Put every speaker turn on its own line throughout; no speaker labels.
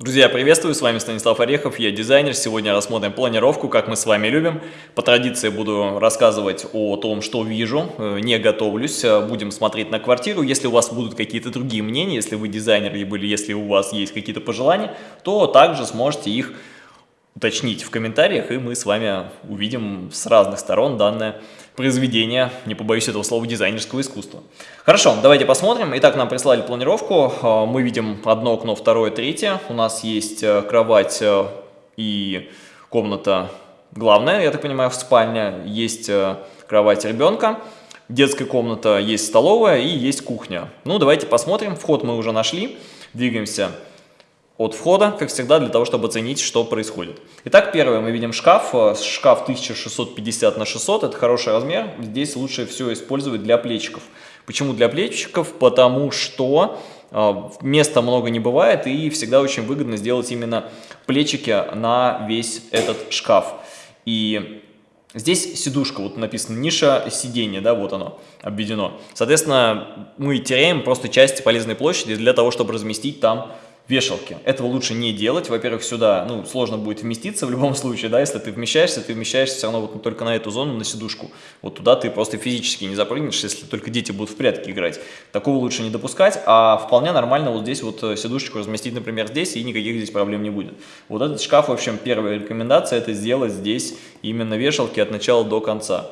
Друзья, приветствую, с вами Станислав Орехов, я дизайнер. Сегодня рассмотрим планировку, как мы с вами любим. По традиции буду рассказывать о том, что вижу, э, не готовлюсь. Э, будем смотреть на квартиру. Если у вас будут какие-то другие мнения, если вы дизайнер, или если у вас есть какие-то пожелания, то также сможете их уточнить в комментариях, и мы с вами увидим с разных сторон данное произведение, не побоюсь этого слова, дизайнерского искусства. Хорошо, давайте посмотрим. Итак, нам прислали планировку. А, мы видим одно окно, второе, третье. У нас есть э, кровать э, и комната главная, я так понимаю, в спальне. Есть э, кровать ребенка, детская комната, есть столовая и есть кухня. Ну, давайте посмотрим. Вход мы уже нашли. Двигаемся от входа, как всегда, для того, чтобы оценить, что происходит. Итак, первое, мы видим шкаф. Э, шкаф 1650 на 600, это хороший размер. Здесь лучше все использовать для плечиков. Почему для плечиков? Потому что э, места много не бывает и всегда очень выгодно сделать именно плечики на весь этот шкаф. И Здесь сидушка, вот написано ниша сиденья, да, вот оно обведено. Соответственно, мы теряем просто часть полезной площади для того, чтобы разместить там вешалки. Этого лучше не делать. Во-первых, сюда ну, сложно будет вместиться в любом случае, да, если ты вмещаешься, ты вмещаешься все равно вот только на эту зону, на сидушку. Вот туда ты просто физически не запрыгнешь, если только дети будут в прятки играть. Такого лучше не допускать, а вполне нормально вот здесь вот э, сидушечку разместить, например, здесь, и никаких здесь проблем не будет. Вот этот шкаф, в общем, первая рекомендация, это сделать здесь именно вешалки от начала до конца.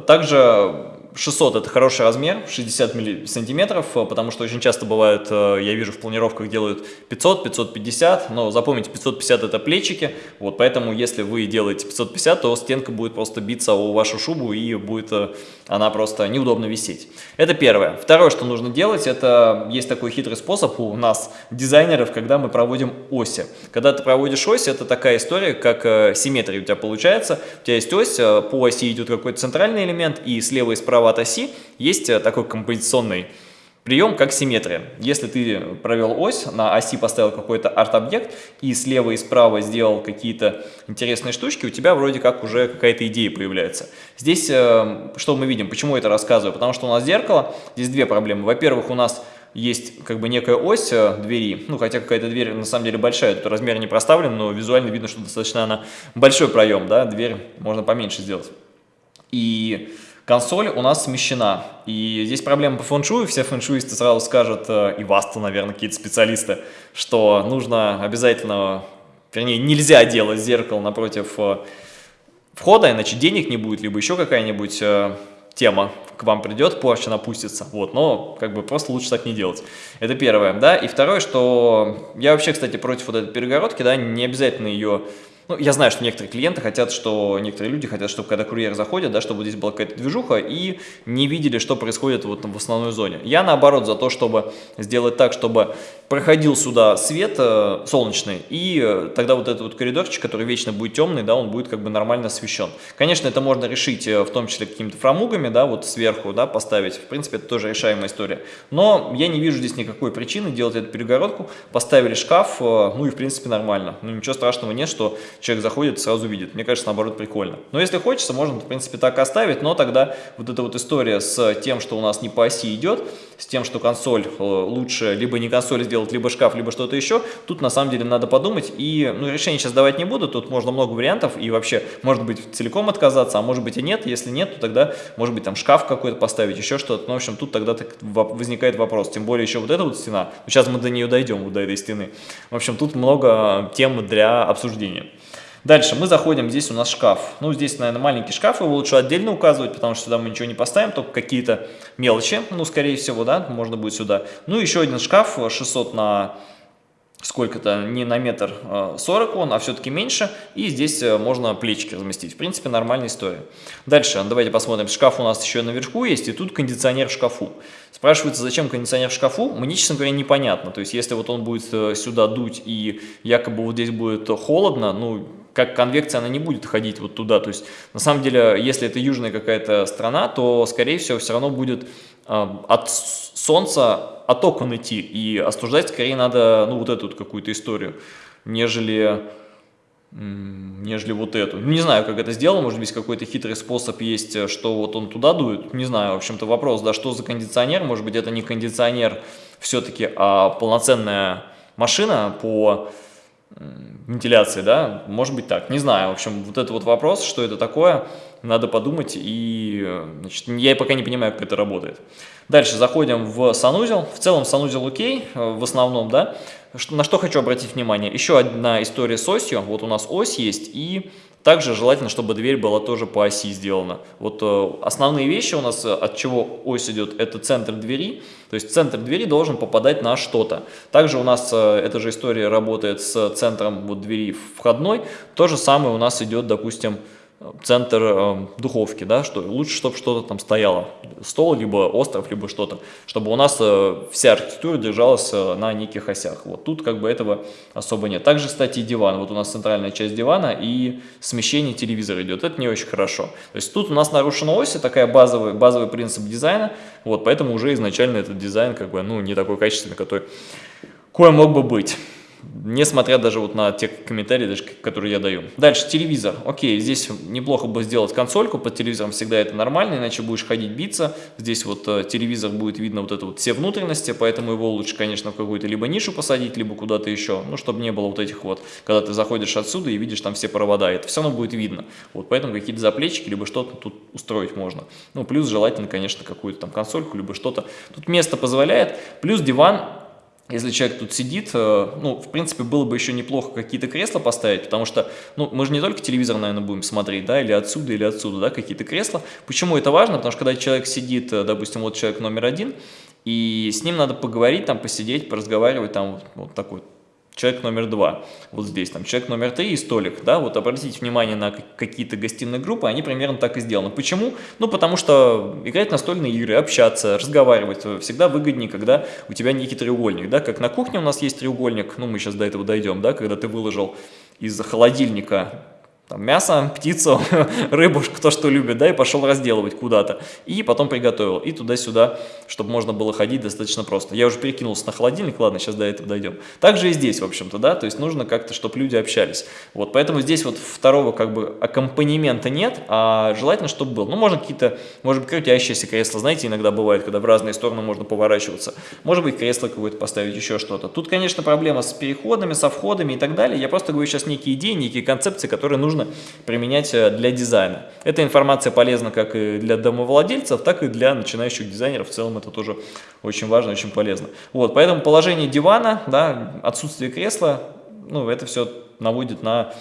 Также 600 это хороший размер, 60 сантиметров, потому что очень часто бывает, э, я вижу в планировках делают 500, 550, но запомните, 550 это плечики, вот поэтому если вы делаете 550, то стенка будет просто биться о вашу шубу и будет э, она просто неудобно висеть. Это первое. Второе, что нужно делать, это есть такой хитрый способ у нас, дизайнеров, когда мы проводим оси. Когда ты проводишь ось, это такая история, как э, симметрия у тебя получается. У тебя есть ось, по оси идет какой-то центральный центральный элемент, и слева и справа от оси есть э, такой композиционный прием, как симметрия. Если ты провел ось, на оси поставил какой-то арт-объект, и слева и справа сделал какие-то интересные штучки, у тебя вроде как уже какая-то идея появляется. Здесь э, что мы видим? Почему это рассказываю? Потому что у нас зеркало, здесь две проблемы. Во-первых, у нас есть как бы некая ось э, двери, ну хотя какая-то дверь на самом деле большая, тут размер не проставлен, но визуально видно, что достаточно она большой проем, да, дверь можно поменьше сделать и консоль у нас смещена. И здесь проблема по фэншую, все фэншуисты сразу скажут, э, и вас-то, наверное, какие-то специалисты, что нужно обязательно, вернее, нельзя делать зеркало напротив э, входа, иначе денег не будет, либо еще какая-нибудь э, тема к вам придет, порча напустится, вот, но как бы просто лучше так не делать. Это первое, да, и второе, что я вообще, кстати, против вот этой перегородки, да, не обязательно ее ну, я знаю, что некоторые клиенты хотят, что некоторые люди хотят, чтобы когда курьер заходит, да, чтобы здесь была какая-то движуха и не видели, что происходит вот в основной зоне. Я наоборот за то, чтобы сделать так, чтобы проходил сюда свет э, солнечный, и э, тогда вот этот вот коридорчик, который вечно будет темный, да, он будет как бы нормально освещен. Конечно, это можно решить э, в том числе какими-то фрамугами, да, вот сверху, да, поставить. В принципе, это тоже решаемая история. Но я не вижу здесь никакой причины делать эту перегородку. Поставили шкаф, э, ну и в принципе нормально. Ну ничего страшного нет, что человек заходит сразу видит. Мне кажется, наоборот, прикольно. Но если хочется, можно, в принципе, так оставить, но тогда вот эта вот история с тем, что у нас не по оси идет, с тем, что консоль э, лучше либо не консоль сделать, либо шкаф, либо что-то еще, тут на самом деле надо подумать. И ну, решение сейчас давать не буду, тут можно много вариантов, и вообще, может быть, целиком отказаться, а может быть и нет. Если нет, то тогда, может быть, там шкаф какой-то поставить, еще что-то. Ну, в общем, тут тогда возникает вопрос. Тем более еще вот эта вот стена, сейчас мы до нее дойдем, вот до этой стены. В общем, тут много тем для обсуждения. Дальше мы заходим, здесь у нас шкаф. Ну, здесь, наверное, маленький шкаф, его лучше отдельно указывать, потому что сюда мы ничего не поставим, только какие-то мелочи, ну, скорее всего, да, можно будет сюда. Ну, еще один шкаф, 600 на сколько-то, не на метр 40 а, он, а все-таки меньше, и здесь э, можно плечики разместить. В принципе, нормальная история. Дальше, давайте посмотрим, шкаф у нас еще наверху есть, и тут кондиционер в шкафу. Спрашивается, зачем кондиционер в шкафу? Мне, честно говоря, непонятно. То есть, если вот он будет э, сюда дуть, и якобы вот здесь будет холодно, ну, как конвекция она не будет ходить вот туда. То есть, на самом деле, если это южная какая-то страна, то, скорее всего, все равно будет э, от солнца от окон идти. И остуждать скорее надо, ну, вот эту вот какую-то историю, нежели нежели вот эту. Не знаю, как это сделано, может быть, какой-то хитрый способ есть, что вот он туда дует, не знаю, в общем-то вопрос, да, что за кондиционер, может быть, это не кондиционер все-таки, а полноценная машина по вентиляции, да, может быть так, не знаю, в общем, вот это вот вопрос, что это такое, надо подумать, и, значит, я пока не понимаю, как это работает. Дальше заходим в санузел, в целом санузел окей, э, в основном, да, на что хочу обратить внимание, еще одна история с осью, вот у нас ось есть, и также желательно, чтобы дверь была тоже по оси сделана. Вот э, основные вещи у нас, э, от чего ось идет, это центр двери. То есть центр двери должен попадать на что-то. Также у нас э, эта же история работает с центром вот, двери входной. То же самое у нас идет, допустим, центр э, духовки, да, что лучше, чтобы что-то там стояло, стол, либо остров, либо что-то, чтобы у нас э, вся архитектура держалась э, на неких осях. Вот тут как бы этого особо нет. Также, кстати, диван. Вот у нас центральная часть дивана и смещение телевизора идет. Это не очень хорошо. То есть тут у нас нарушена ось, такая базовый, базовый принцип дизайна, вот, поэтому уже изначально этот дизайн как бы, ну, не такой качественный, который кое мог бы быть несмотря даже вот на те комментарии, даже, которые я даю. Дальше, телевизор. Окей, здесь неплохо бы сделать консольку, под телевизором всегда это нормально, иначе будешь ходить биться. Здесь вот э, телевизор будет видно вот это вот все внутренности, поэтому его лучше, конечно, в какую-то либо нишу посадить, либо куда-то еще, ну, чтобы не было вот этих вот, когда ты заходишь отсюда и видишь там все провода, это все равно будет видно. Вот, поэтому какие-то заплечики, либо что-то тут устроить можно. Ну, плюс желательно, конечно, какую-то там консольку, либо что-то. Тут место позволяет, плюс диван если человек тут сидит, э, ну, в принципе, было бы еще неплохо какие-то кресла поставить, потому что, ну, мы же не только телевизор, наверное, будем смотреть, да, или отсюда, или отсюда, да, какие-то кресла. Почему это важно? Потому что когда человек сидит, э, допустим, вот человек номер один, и с ним надо поговорить, там, посидеть, поразговаривать, там, вот, вот такой человек номер два, вот здесь, там, человек номер три и столик, да, вот обратите внимание на какие-то гостиные группы, они примерно так и сделаны. Почему? Ну, потому что играть настольные игры, общаться, разговаривать всегда выгоднее, когда у тебя некий треугольник, да, как на кухне у нас есть треугольник, ну, мы сейчас до этого дойдем, да, когда ты выложил из холодильника там, мясо, птицу, рыбу, кто что любит, да, и пошел разделывать куда-то. И потом приготовил. И туда-сюда, чтобы можно было ходить достаточно просто. Я уже перекинулся на холодильник, ладно, сейчас до этого дойдем. Также и здесь, в общем-то, да, то есть нужно как-то, чтобы люди общались. Вот, поэтому здесь вот второго как бы аккомпанемента нет, а желательно, чтобы был. Ну, можно какие-то, может быть, крутящиеся кресла, знаете, иногда бывает, когда в разные стороны можно поворачиваться. Может быть, кресло какое-то поставить, еще что-то. Тут, конечно, проблема с переходами, со входами и так далее. Я просто говорю сейчас некие идеи, некие концепции, которые нужно нужно применять э, для дизайна. Эта информация полезна как и для домовладельцев, так и для начинающих дизайнеров. В целом это тоже очень важно, очень полезно. Вот, поэтому положение дивана, да, отсутствие кресла, ну, это все наводит на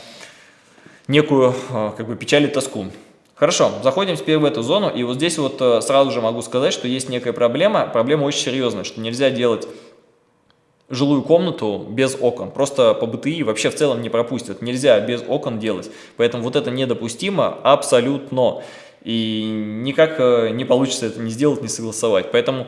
некую э, как бы печаль и тоску. Хорошо, заходим теперь в эту зону, и вот здесь вот э, сразу же могу сказать, что есть некая проблема, проблема очень серьезная, что нельзя делать жилую комнату без окон. Просто по БТИ вообще в целом не пропустят. Нельзя без окон делать. Поэтому вот это недопустимо абсолютно. И никак э, не получится это не сделать, не согласовать. Поэтому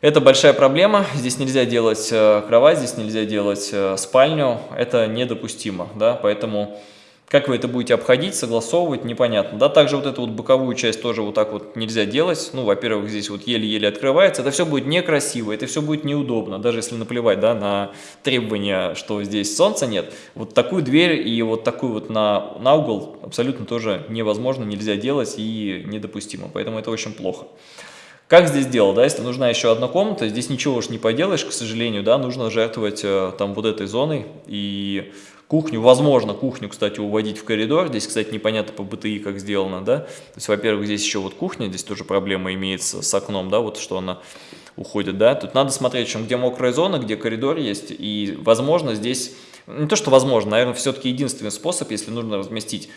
это большая проблема. Здесь нельзя делать э, кровать, здесь нельзя делать э, спальню. Это недопустимо. Да? Поэтому как вы это будете обходить, согласовывать, непонятно. Да, также вот эту вот боковую часть тоже вот так вот нельзя делать. Ну, во-первых, здесь вот еле-еле открывается. Это все будет некрасиво, это все будет неудобно, даже если наплевать, да, на требования, что здесь солнца нет. Вот такую дверь и вот такую вот на, на угол абсолютно тоже невозможно, нельзя делать и недопустимо. Поэтому это очень плохо. Как здесь делать, да, если нужна еще одна комната, здесь ничего уж не поделаешь, к сожалению, да, нужно жертвовать э, там вот этой зоной и Кухню, возможно, кухню, кстати, уводить в коридор. Здесь, кстати, непонятно по БТИ, как сделано, да. То есть, во-первых, здесь еще вот кухня, здесь тоже проблема имеется с окном, да, вот что она уходит, да. Тут надо смотреть, чем, где мокрая зона, где коридор есть, и, возможно, здесь, не то, что возможно, наверное, все-таки единственный способ, если нужно разместить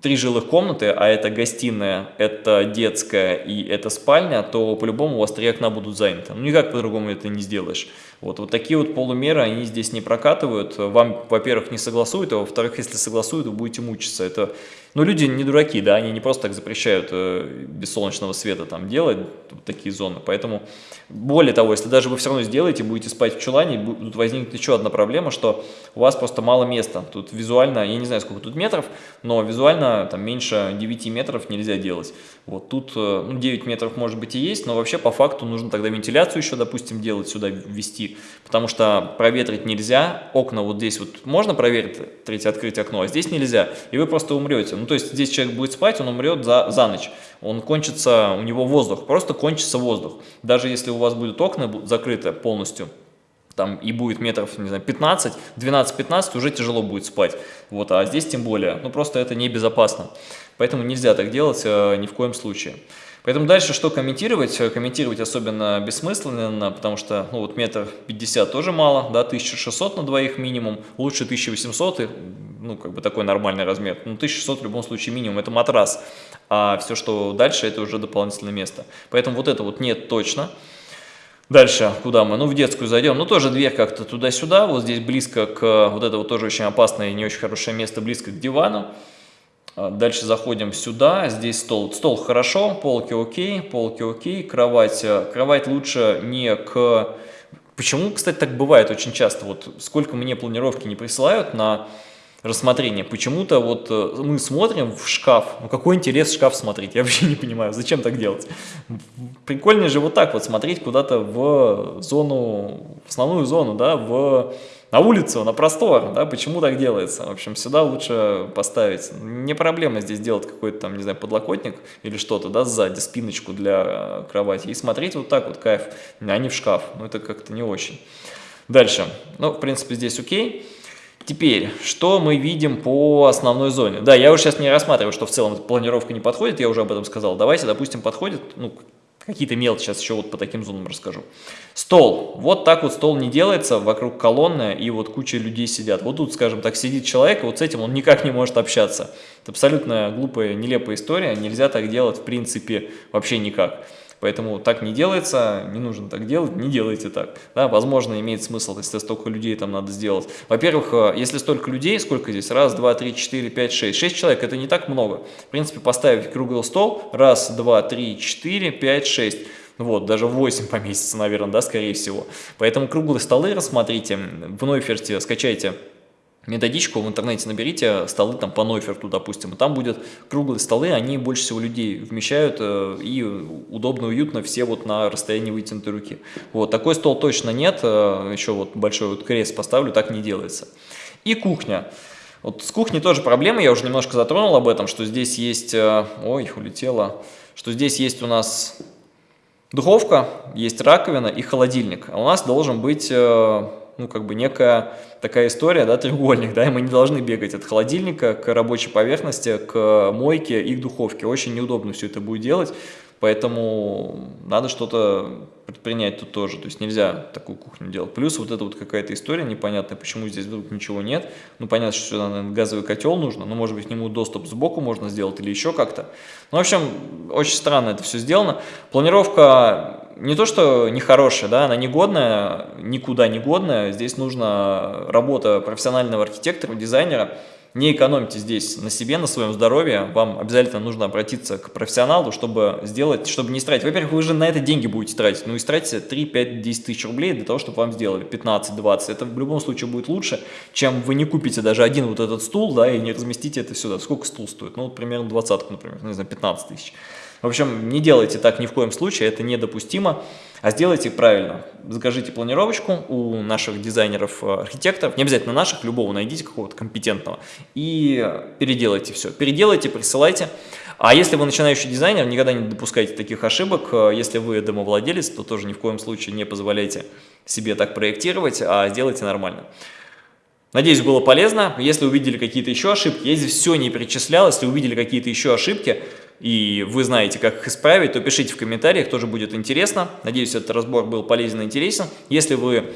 три жилых комнаты, а это гостиная, это детская и это спальня, то по-любому у вас три окна будут заняты. Ну, никак по-другому это не сделаешь. Вот, вот такие вот полумеры, они здесь не прокатывают. Вам, во-первых, не согласуют, а во-вторых, если согласуют, вы будете мучиться. Это, ну, люди не дураки, да, они не просто так запрещают э, без солнечного света там делать такие зоны. Поэтому, более того, если даже вы все равно сделаете, будете спать в чулане, тут возникнет еще одна проблема, что у вас просто мало места. Тут визуально, я не знаю, сколько тут метров, но визуально там меньше 9 метров нельзя делать. Вот тут э, ну, 9 метров может быть и есть, но вообще по факту нужно тогда вентиляцию еще, допустим, делать сюда, ввести потому что проветрить нельзя, окна вот здесь вот можно проветрить, открыть окно, а здесь нельзя, и вы просто умрете. Ну, то есть здесь человек будет спать, он умрет за, за ночь, он кончится, у него воздух, просто кончится воздух. Даже если у вас будут окна закрыты полностью, там и будет метров, не знаю, 15, 12-15, уже тяжело будет спать. Вот, а здесь тем более, ну просто это небезопасно. Поэтому нельзя так делать э, ни в коем случае. Поэтому дальше что комментировать? Комментировать особенно бессмысленно, потому что, ну вот метр пятьдесят тоже мало, да, 1600 на двоих минимум, лучше 1800, и, ну как бы такой нормальный размер. Ну 1600 в любом случае минимум, это матрас, а все, что дальше, это уже дополнительное место. Поэтому вот это вот нет точно. Дальше, куда мы? Ну, в детскую зайдем. Ну, тоже дверь как-то туда-сюда. Вот здесь близко к... Вот это вот тоже очень опасное и не очень хорошее место, близко к дивану. А, дальше заходим сюда, здесь стол. Стол хорошо, полки окей, полки окей, кровать. Э, кровать лучше не к... Почему, кстати, так бывает очень часто? Вот сколько мне планировки не присылают на рассмотрение. Почему-то вот э, мы смотрим в шкаф, ну какой интерес шкаф смотреть, я вообще не понимаю, зачем так делать. Прикольнее же вот так вот смотреть куда-то в зону, в основную зону, да, в на улицу, на простор, да, почему так делается? В общем, сюда лучше поставить. Не проблема здесь делать какой-то там, не знаю, подлокотник или что-то, да, сзади, спиночку для кровати и смотреть вот так вот, кайф, а не в шкаф. Ну, это как-то не очень. Дальше. Ну, в принципе, здесь окей. Теперь, что мы видим по основной зоне? Да, я уже сейчас не рассматриваю, что в целом планировка не подходит, я уже об этом сказал. Давайте, допустим, подходит, ну, Какие-то мелочи сейчас еще вот по таким зонам расскажу. Стол. Вот так вот стол не делается, вокруг колонны, и вот куча людей сидят. Вот тут, скажем так, сидит человек, вот с этим он никак не может общаться. Это абсолютно глупая, нелепая история, нельзя так делать в принципе вообще никак. Поэтому так не делается, не нужно так делать, не делайте так. Да, возможно, имеет смысл, если столько людей там надо сделать. Во-первых, э, если столько людей, сколько здесь? Раз, два, три, четыре, пять, шесть. Шесть человек – это не так много. В принципе, поставить круглый стол. Раз, два, три, четыре, пять, шесть. Вот, даже 8 поместится, наверное, да, скорее всего. Поэтому круглые столы рассмотрите, в Нойферте скачайте методичку в интернете наберите столы там по Нойферту, допустим, и там будет круглые столы, они больше всего людей вмещают э, и удобно, уютно все вот на расстоянии вытянутой руки. Вот, такой стол точно нет, э, еще вот большой вот крест поставлю, так не делается. И кухня. Вот с кухней тоже проблема, я уже немножко затронул об этом, что здесь есть, э, ой, улетело, что здесь есть у нас духовка, есть раковина и холодильник, а у нас должен быть ну, как бы некая такая история, да, треугольник, да, и мы не должны бегать от холодильника к рабочей поверхности, к мойке и к духовке. Очень неудобно все это будет делать, поэтому надо что-то предпринять тут тоже. То есть нельзя такую кухню делать. Плюс вот это вот какая-то история непонятная, почему здесь вдруг ничего нет. Ну, понятно, что сюда, наверное, газовый котел нужно, но, может быть, к нему доступ сбоку можно сделать или еще как-то. Ну, в общем, очень странно это все сделано. Планировка не то, что нехорошая, да, она негодная, никуда не годная. Здесь нужна работа профессионального архитектора, дизайнера, не экономьте здесь на себе, на своем здоровье. Вам обязательно нужно обратиться к профессионалу, чтобы сделать, чтобы не тратить. Во-первых, вы же на это деньги будете тратить. Ну, и тратите 3, 5, 10 тысяч рублей для того, чтобы вам сделали 15, 20. Это в любом случае будет лучше, чем вы не купите даже один вот этот стул, да, и не разместите это сюда. Сколько стул стоит? Ну, вот примерно 20, например, ну, не знаю, 15 тысяч. В общем, не делайте так ни в коем случае, это недопустимо, а сделайте правильно. Закажите планировочку у наших дизайнеров-архитекторов, не обязательно наших, любого найдите какого-то компетентного, и переделайте все. Переделайте, присылайте. А если вы начинающий дизайнер, никогда не допускайте таких ошибок. Если вы домовладелец, то тоже ни в коем случае не позволяйте себе так проектировать, а сделайте нормально. Надеюсь, было полезно. Если увидели какие-то еще ошибки, если все не перечислял, если увидели какие-то еще ошибки, и вы знаете, как их исправить, то пишите в комментариях, тоже будет интересно. Надеюсь, этот разбор был полезен и интересен. Если вы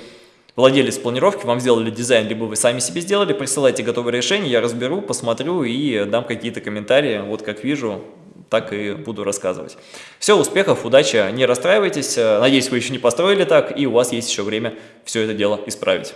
владелец планировки, вам сделали дизайн, либо вы сами себе сделали, присылайте готовое решение, я разберу, посмотрю и дам какие-то комментарии. Вот как вижу, так и буду рассказывать. Все, успехов, удачи, не расстраивайтесь. Надеюсь, вы еще не построили так, и у вас есть еще время все это дело исправить.